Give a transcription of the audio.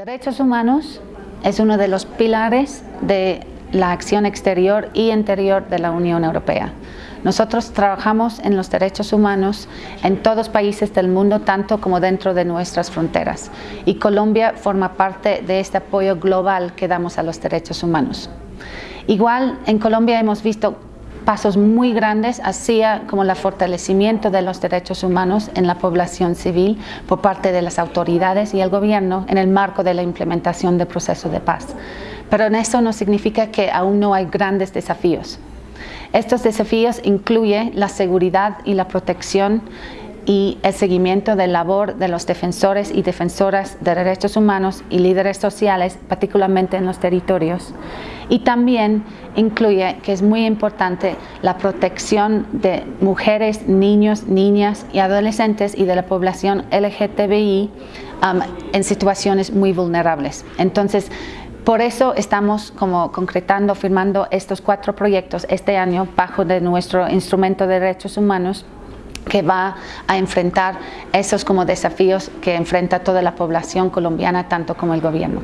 Derechos humanos es uno de los pilares de la acción exterior y interior de la Unión Europea. Nosotros trabajamos en los derechos humanos en todos los países del mundo, tanto como dentro de nuestras fronteras. Y Colombia forma parte de este apoyo global que damos a los derechos humanos. Igual, en Colombia hemos visto pasos muy grandes hacia como el fortalecimiento de los derechos humanos en la población civil por parte de las autoridades y el gobierno en el marco de la implementación del proceso de paz. Pero eso no significa que aún no hay grandes desafíos. Estos desafíos incluyen la seguridad y la protección y el seguimiento de labor de los defensores y defensoras de derechos humanos y líderes sociales, particularmente en los territorios. Y también incluye, que es muy importante, la protección de mujeres, niños, niñas y adolescentes y de la población LGTBI um, en situaciones muy vulnerables. Entonces, por eso estamos como concretando, firmando estos cuatro proyectos este año bajo de nuestro instrumento de derechos humanos que va a enfrentar esos como desafíos que enfrenta toda la población colombiana, tanto como el gobierno.